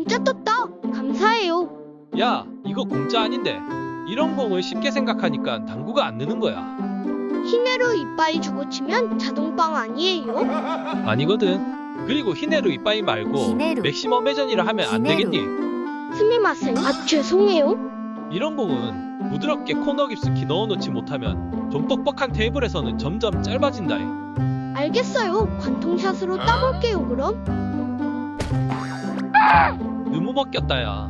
공짜 떴다. 감사해요. 야, 이거 공짜 아닌데. 이런 공을 쉽게 생각하니까 당구가 안 느는 거야. 히네루 이빠이 주고 치면 자동빵 아니에요? 아니거든. 그리고 히네루 이빠이 말고 히네루. 맥시멈 회전이라 하면 안 히네루. 되겠니? すみません. 아 죄송해요. 이런 공은 부드럽게 코너 깊숙이 넣어놓지 못하면 좀 뻑뻑한 테이블에서는 점점 짧아진다. 알겠어요. 관통샷으로 따볼게요 그럼. 너무 먹겼다야.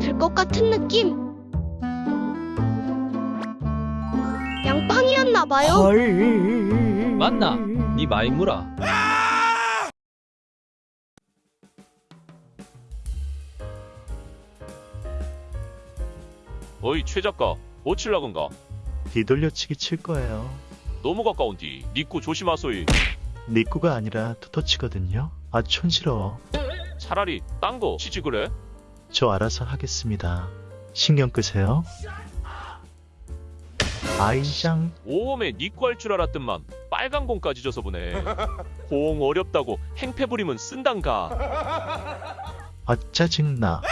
될것 같은 느낌. 양팡이었나봐요. 맞나? 네 마이무라. 어이 최 작가 뭐 칠라건가 뒤돌려치기 칠 거예요. 너무 가까운디 니꾸 조심하소이 니꾸가 아니라 투터치거든요. 아 촌스러워. 차라리 딴거 치지 그래 저 알아서 하겠습니다. 신경 끄세요. 아이짱 오음에 니꾸 할줄 알았더만 빨간 공까지 줘서 보네 공 어렵다고 행패 부리면 쓴단가 아 짜증나.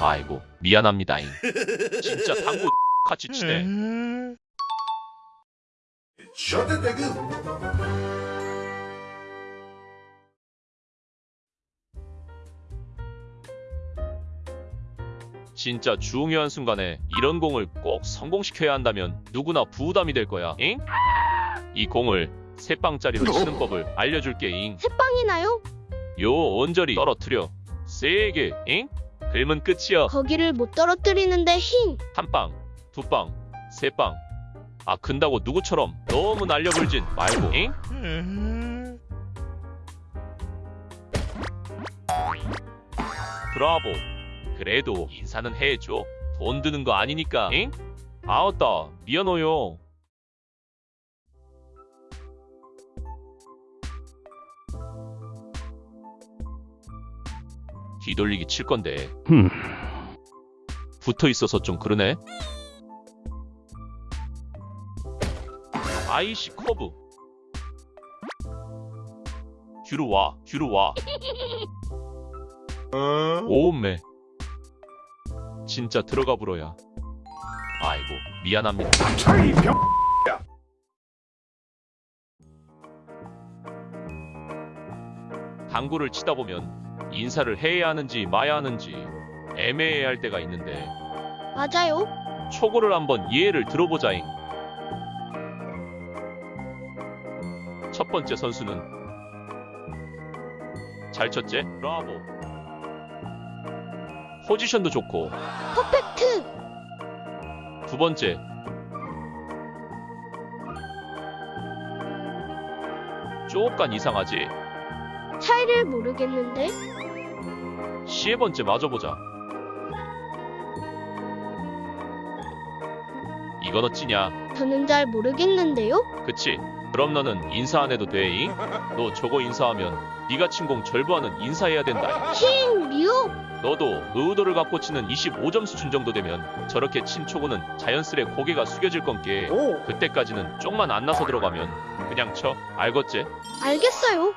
아이고 미안합니다잉. 진짜 당구 같이 치네 진짜 중요한 순간에 이런 공을 꼭 성공시켜야 한다면 누구나 부담이 될 거야 잉? 이 공을 세 방짜리로 치는 법을 알려줄게 잉. 새빵이나요? 요 언저리 떨어뜨려 세게 잉? 글면 끝이야 거기를 못 떨어뜨리는데 힝. 한방 두방 세방 아 근다고 누구처럼 너무 날려불진 말고 잉? 브라보 그래도 인사는 해줘 돈 드는 거 아니니까 잉? 아웃다 미안해요 뒤돌리기 칠 건데 붙어 있어서 좀 그러네. 아이씨 커브. 뒤로 와, 뒤로 와. 오음매. 진짜 들어가 불어야. 아이고 미안합니다. 당구를 치다 보면 인사를 해야 하는지 마야 하는지 애매해할 때가 있는데 맞아요. 초고를 한번 예를 들어보자잉. 첫 번째 선수는 잘 쳤지? 브라보. 포지션도 좋고 퍼펙트. 두 번째 조금 이상하지? 차이를 모르겠는데. 세 번째 맞아보자. 이건 어찌냐? 저는 잘 모르겠는데요. 그치? 그럼 너는 인사 안 해도 돼 잉? 너 저거 인사하면 네가 친공 절부하는 인사해야 된다. 힝 미호. 너도 의도를 갖고 치는 25점 수준 정도 되면 저렇게 친 초구는 자연스레 고개가 숙여질 건게 그때까지는 쪽만 안 나서 들어가면 그냥 쳐 알겠지? 알겠어요.